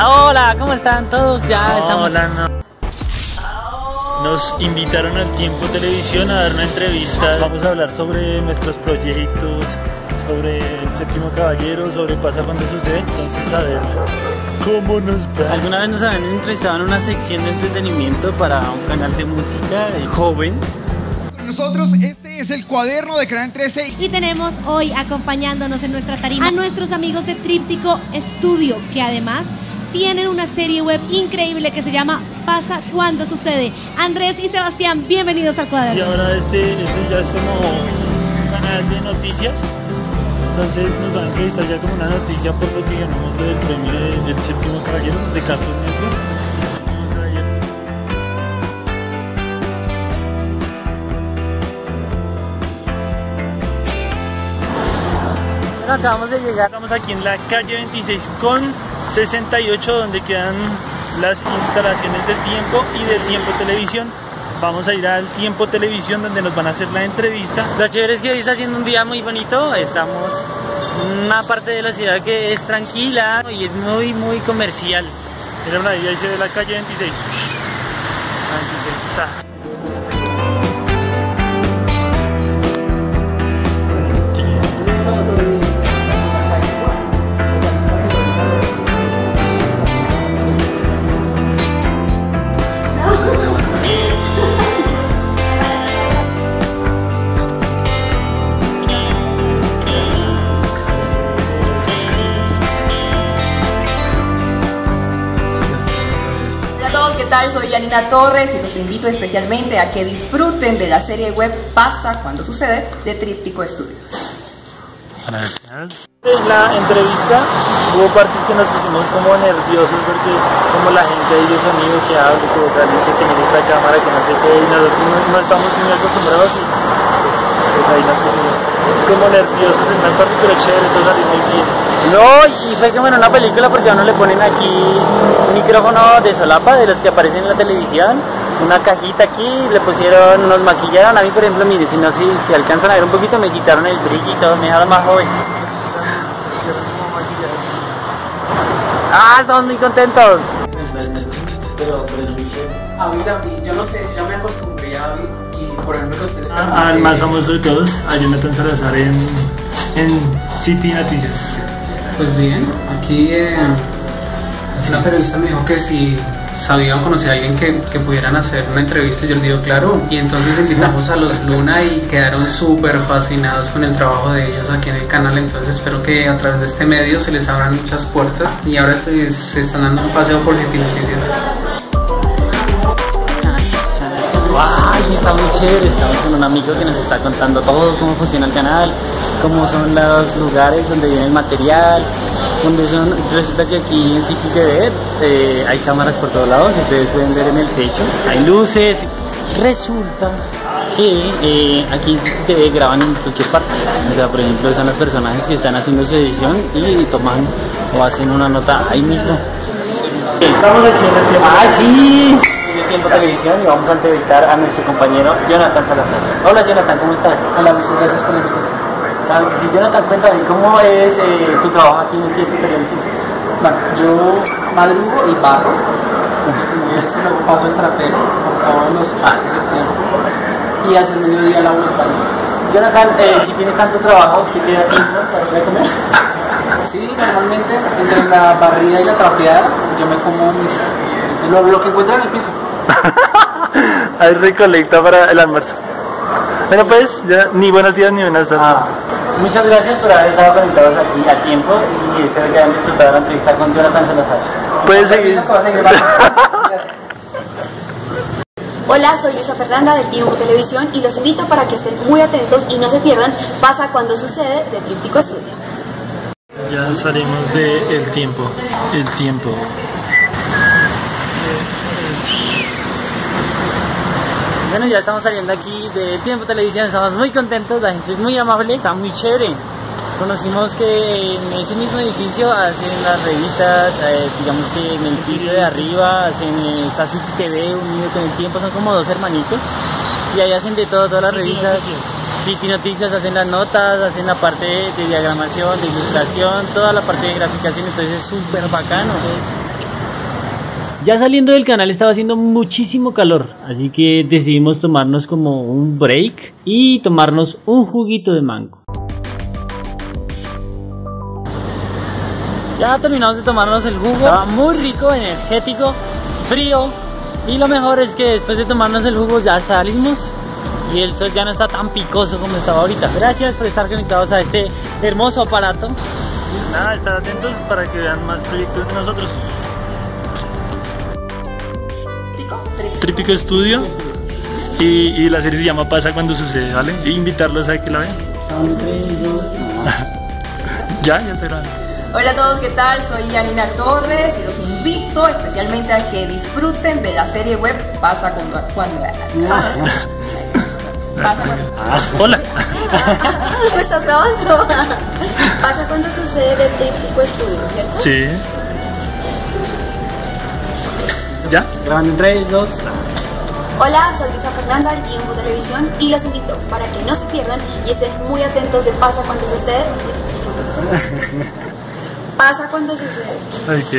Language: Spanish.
Hola, ¿cómo están todos? Ya estamos. Hola, no. Nos invitaron al Tiempo Televisión a dar una entrevista. Vamos a hablar sobre nuestros proyectos, sobre el séptimo caballero, sobre pasa cuando sucede. Entonces, a ver cómo nos va. ¿Alguna vez nos habían entrevistado en una sección de entretenimiento para un canal de música de joven? Nosotros, este es el cuaderno de Canal 13. Y tenemos hoy acompañándonos en nuestra tarima a nuestros amigos de Tríptico Studio, que además tienen una serie web increíble que se llama Pasa cuando sucede. Andrés y Sebastián, bienvenidos al Y cuaderno. ahora este, este ya es como un canal de noticias. Entonces nos van a entrevistar ya como una noticia por lo que ganamos del premio de- del séptimo caballero de Cartoon Network. Acabamos de llegar. Estamos aquí en la calle 26 con 68 donde quedan las instalaciones del tiempo y del tiempo televisión. Vamos a ir al tiempo televisión donde nos van a hacer la entrevista. Lo chévere es que hoy está haciendo un día muy bonito. Estamos en una parte de la ciudad que es tranquila y es muy, muy comercial. Mira ahí, se ve la calle 26. 26. ta. Tal? Soy Yanina Torres y los invito especialmente a que disfruten de la serie web Pasa cuando sucede de Tríptico Estudios. En la entrevista hubo partes que nos pusimos como nerviosos porque como la gente de sonido que habla, que dice que en esta cámara, que no sé qué, y nosotros no, no estamos muy acostumbrados y pues, ahí nos pusimos como nerviosos en unas partes, pero chévere, todo salió muy bien. No, y fue como en una película porque a uno le ponen aquí un micrófono de solapa de los que aparecen en la televisión, una cajita aquí, le pusieron, nos maquillaron. A mí, por ejemplo, mire, si no, si, si alcanzan a ver un poquito, me quitaron el brillo y todo, me dejaron más joven. ¡Ah, estamos muy contentos! A mí también, yo no sé, ya me acostumbré a y por ejemplo los telecanales. Ah, al más famoso de todos, a Jonathan Salazar en, en City Noticias. Pues bien, aquí eh, una periodista me dijo que si sabía o conocía a alguien que, que pudieran hacer una entrevista, yo le digo claro. Y entonces invitamos a los Luna y quedaron súper fascinados con el trabajo de ellos aquí en el canal. Entonces espero que a través de este medio se les abran muchas puertas y ahora se, se están dando un paseo por City Noticias. ¡Ay, está muy chévere! Estamos con un amigo que nos está contando todo, cómo funciona el canal, cómo son los lugares donde viene el material, donde son... Resulta que aquí en City TV eh, hay cámaras por todos lados, ustedes pueden ver en el techo, hay luces. Resulta que eh, aquí en TV graban en cualquier parte. O sea, por ejemplo, están los personajes que están haciendo su edición y toman o hacen una nota ahí mismo. Estamos aquí en el tiempo. ¡Ah, sí! Tiempo Televisión y vamos a entrevistar a nuestro compañero Jonathan Salazar. Hola Jonathan, ¿cómo estás? Hola, muchas gracias por la invitación. Claro que sí, Jonathan, cuéntame, ¿cómo es eh, tu trabajo aquí en el Tiempo Televisión? Bueno, yo madrugo y barro. Y ese luego paso el trapero por todos los parques del tiempo. Y hacia el mediodía los baños. Jonathan, eh, si tienes tanto trabajo, ¿te queda tiempo para ir a comer? Sí, normalmente entre la barrida y la trapeada yo me como mis, lo, lo que encuentro en el piso. Hay recolecta para el almuerzo. Bueno, pues, ya ni buenos días ni buenas tardes. Ah, muchas gracias por haber estado conectados aquí a tiempo y espero que hayan disfrutado la entrevista con Jonathan Salazar. Puedes seguir. Hola, soy Luisa Fernanda de Tiempo Televisión y los invito para que estén muy atentos y no se pierdan Pasa cuando sucede de Tríptico Estudio. Ya salimos de el tiempo. El tiempo. Bueno, ya estamos saliendo aquí del Tiempo Televisión, estamos muy contentos, la gente es muy amable, está muy chévere. Conocimos que en ese mismo edificio hacen las revistas, eh, digamos que en el piso de arriba hacen eh, está City TV unido con el tiempo, son como dos hermanitos y ahí hacen de todo, todas las City revistas. Noticias. City Noticias hacen las notas, hacen la parte de diagramación, de ilustración, toda la parte de graficación, entonces es súper bacano. Ya saliendo del canal estaba haciendo muchísimo calor, así que decidimos tomarnos como un break y tomarnos un juguito de mango. Ya terminamos de tomarnos el jugo, estaba muy rico, energético, frío y lo mejor es que después de tomarnos el jugo ya salimos y el sol ya no está tan picoso como estaba ahorita. Gracias por estar conectados a este hermoso aparato. Nada, estar atentos para que vean más proyectos de nosotros. Trípico Estudio. Y, y la serie se llama Pasa cuando sucede, ¿vale? Invitarlos a que la vean. ya, ya será. Hola a todos, ¿qué tal? Soy Yanina Torres y los invito especialmente a que disfruten de la serie web Pasa cuando... cuando Pasa cuando... Hola. ¿Me estás grabando? Pasa cuando sucede de Tríptico Estudio, ¿cierto? Sí. ¿Ya? Grabando en 3, 2. Hola, soy Lisa Fernanda del Tiempo Televisión y los invito para que no se pierdan y estén muy atentos de Pasa cuando sucede. Pasa cuando sucede. Ok.